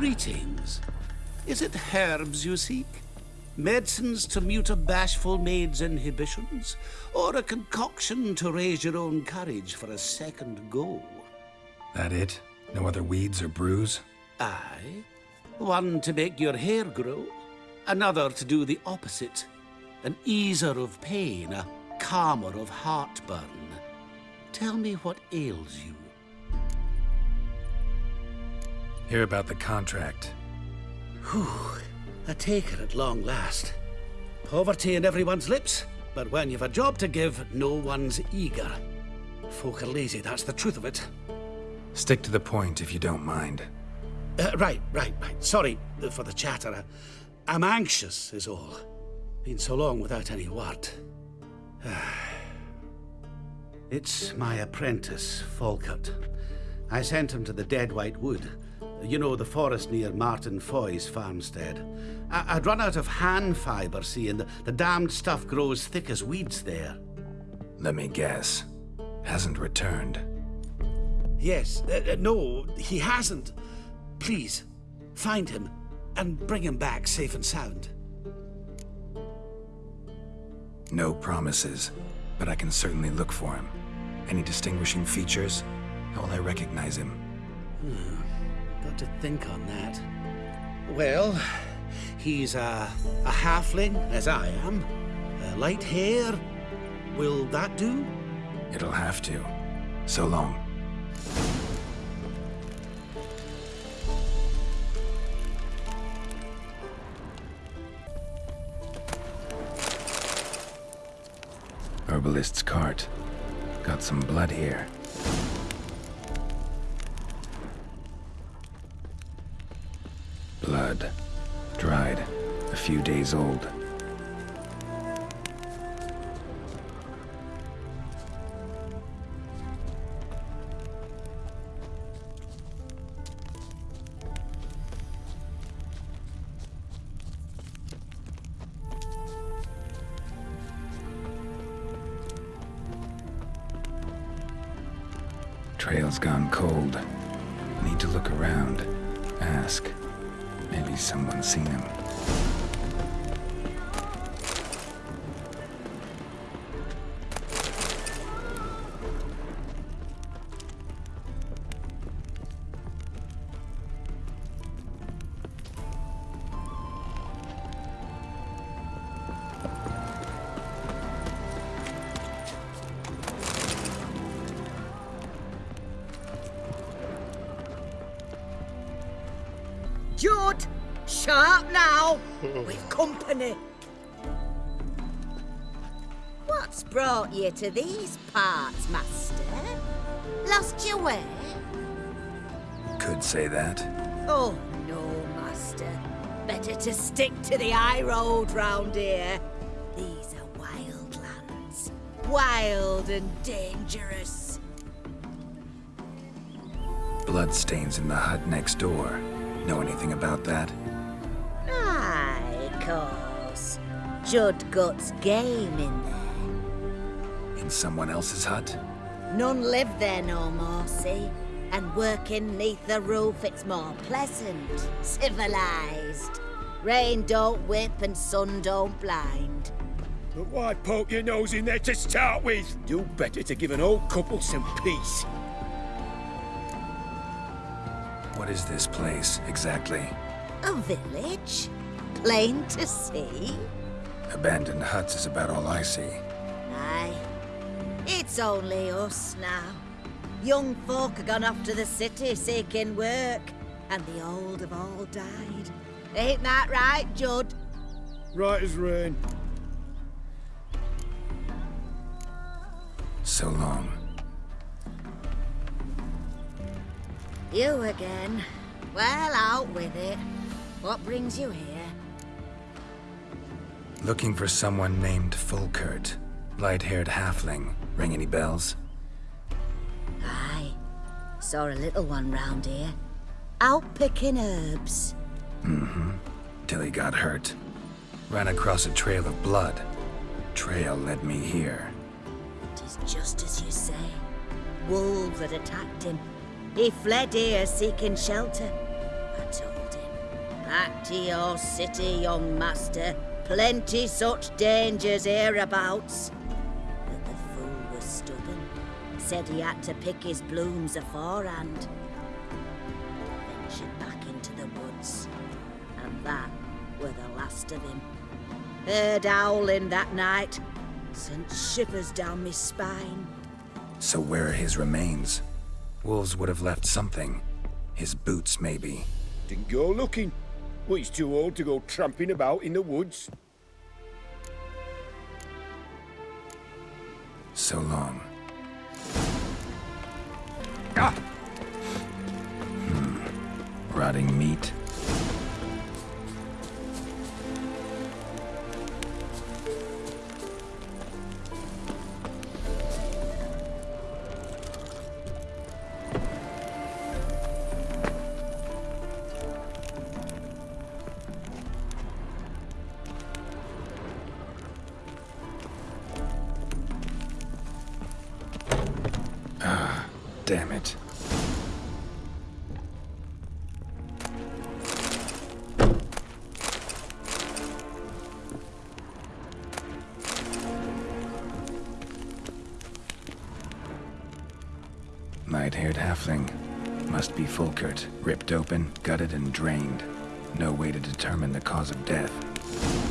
Greetings. Is it herbs you seek? Medicines to mute a bashful maid's inhibitions? Or a concoction to raise your own courage for a second go? That it? No other weeds or brews? Aye. One to make your hair grow, another to do the opposite. An easer of pain, a calmer of heartburn. Tell me what ails you. Hear about the contract. Whew. A taker at long last. Poverty in everyone's lips, but when you've a job to give, no one's eager. Folk are lazy, that's the truth of it. Stick to the point if you don't mind. Uh, right, right, right. Sorry for the chatter. I'm anxious, is all. Been so long without any word. it's my apprentice, Folkert. I sent him to the Dead White Wood. You know, the forest near Martin Foy's farmstead. I would run out of Han fibre, see, and the, the damned stuff grows thick as weeds there. Let me guess. Hasn't returned. Yes. Uh, uh, no, he hasn't. Please, find him and bring him back safe and sound. No promises, but I can certainly look for him. Any distinguishing features? How will I recognize him? Hmm. Got to think on that. Well, he's a, a halfling, as I am. Uh, light hair. Will that do? It'll have to. So long. Herbalist's cart. Got some blood here. Few days old. Trail's gone cold. Need to look around. Ask. Maybe someone's seen him. Now! We've company. What's brought you to these parts, Master? Lost your way? Could say that. Oh, no, Master. Better to stick to the high road round here. These are wild lands. Wild and dangerous. Bloodstains in the hut next door. Know anything about that? Course. Judd Guts game in there. In someone else's hut? None live there no more, see? And working neath the roof, it's more pleasant, civilized. Rain don't whip and sun don't blind. But why poke your nose in there to start with? Do better to give an old couple some peace. What is this place, exactly? A village? Plain to see? Abandoned huts is about all I see. Aye. It's only us now. Young folk have gone off to the city seeking work, and the old have all died. Ain't that right, Judd? Right as rain. So long. You again. Well, out with it. What brings you here? Looking for someone named Folkert. Light-haired halfling. Ring any bells? Aye. Saw a little one round here. Out picking herbs. Mm-hmm. Till he got hurt. Ran across a trail of blood. Trail led me here. It is just as you say. Wolves had attacked him. He fled here seeking shelter. I told him. Back to your city, young master. Plenty such dangers hereabouts. But the fool was stubborn. Said he had to pick his blooms aforehand. Ventured back into the woods. And that were the last of him. Heard howling that night. Sent shivers down my spine. So where are his remains? Wolves would have left something. His boots, maybe. Didn't go looking. Well, he's too old to go tramping about in the woods. So long. Ah! Hmm. Rotting meat. Damn it. Night-haired halfling. Must be Folkert. Ripped open, gutted and drained. No way to determine the cause of death.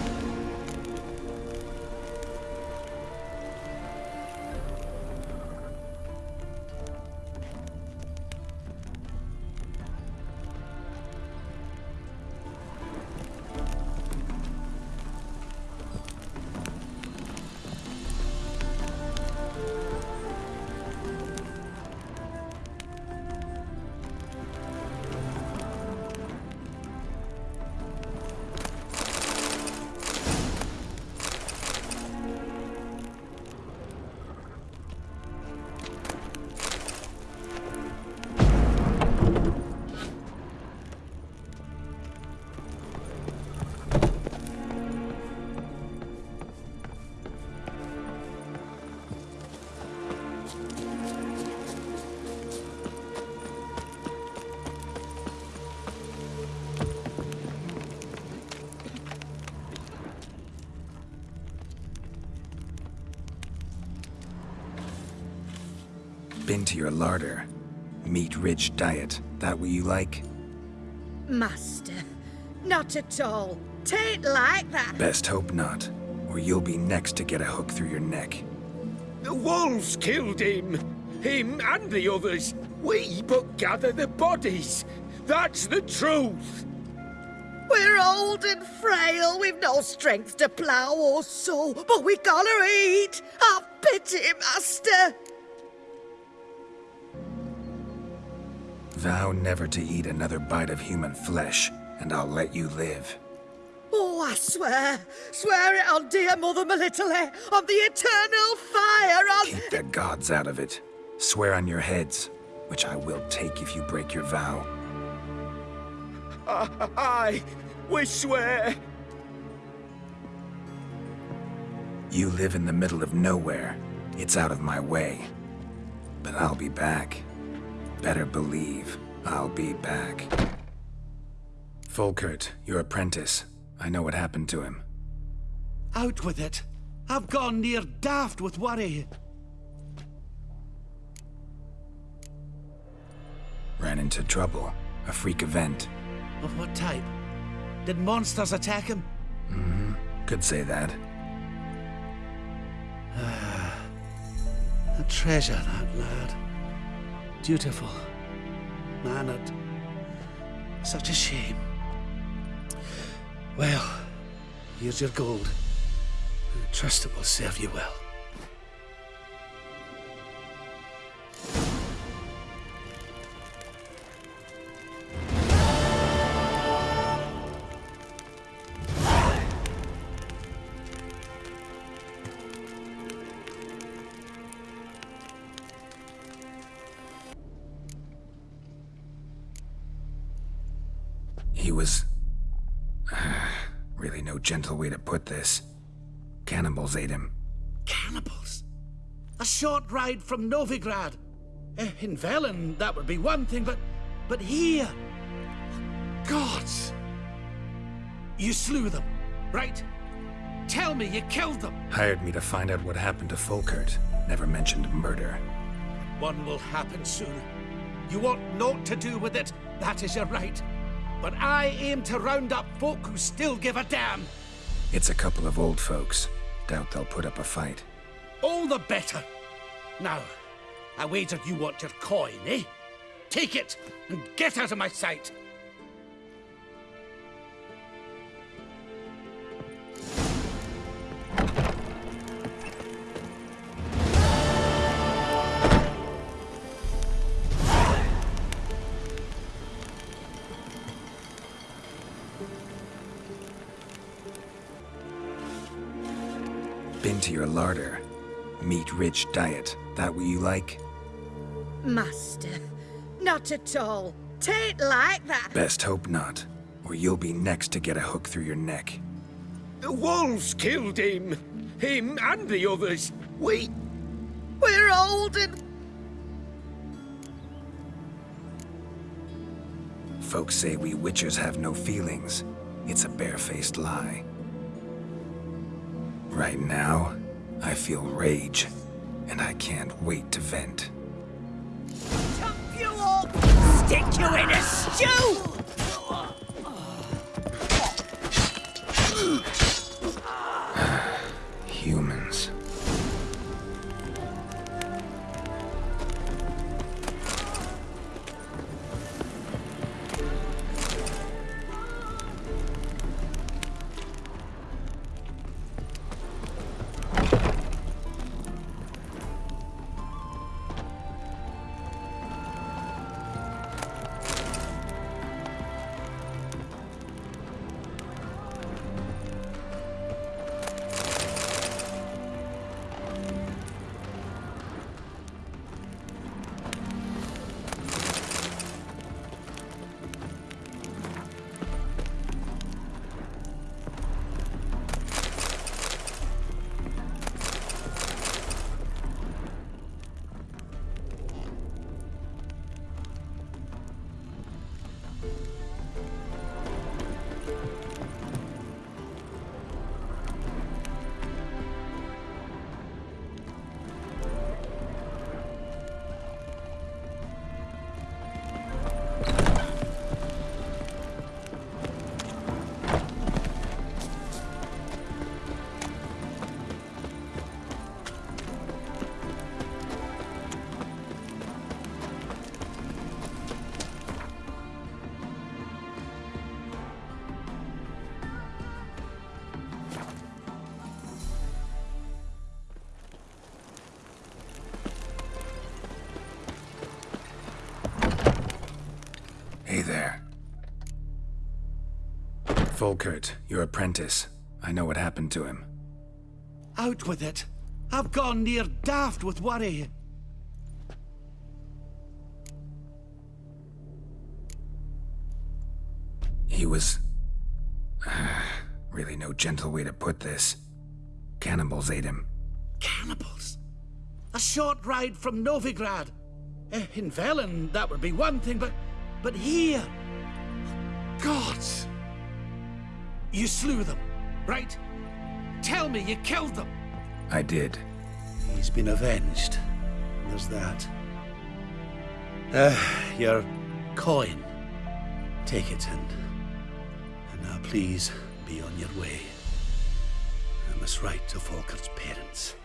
To your larder. Meat-rich diet. That what you like? Master, not at all. Tain't like that. Best hope not. Or you'll be next to get a hook through your neck. The wolves killed him. Him and the others. We but gather the bodies. That's the truth. We're old and frail, we've no strength to plough or sow, but we gotta eat. Have pity, master. Vow never to eat another bite of human flesh, and I'll let you live. Oh, I swear, swear it on dear Mother Melitele, on the eternal fire, on... Keep the gods out of it. Swear on your heads, which I will take if you break your vow. Aye, we swear. You live in the middle of nowhere. It's out of my way. But I'll be back. Better believe I'll be back. Folkert, your apprentice. I know what happened to him. Out with it. I've gone near daft with worry. Ran into trouble. A freak event. Of what type? Did monsters attack him? Mm-hmm. Could say that. A treasure, that lad. Dutiful. Mannered. Such a shame. Well, here's your gold. I trust it will serve you well. He was... really no gentle way to put this. Cannibals ate him. Cannibals? A short ride from Novigrad. Eh, in Velen, that would be one thing, but... But here... Gods! You slew them, right? Tell me you killed them. Hired me to find out what happened to Folkert. Never mentioned murder. One will happen soon. You want naught to do with it, that is your right. But I aim to round up folk who still give a damn. It's a couple of old folks. Doubt they'll put up a fight. All the better. Now, I wager you want your coin, eh? Take it and get out of my sight. Been to your larder. Meat-rich diet. That what you like? Master, not at all. Tain't like that. Best hope not. Or you'll be next to get a hook through your neck. The wolves killed him. Him and the others. We... We're old and Folks say we witchers have no feelings. It's a barefaced lie. Right now, I feel rage, and I can't wait to vent. chop you up! Stick you in a stew! Folkert, your apprentice. I know what happened to him. Out with it. I've gone near daft with worry. He was... really no gentle way to put this. Cannibals ate him. Cannibals? A short ride from Novigrad. Eh, in Velen, that would be one thing, but... But here... Gods! You slew them, right? Tell me you killed them. I did. He's been avenged. There's that. Uh, your coin. Take it and... And now please be on your way. I must write to Folkert's parents.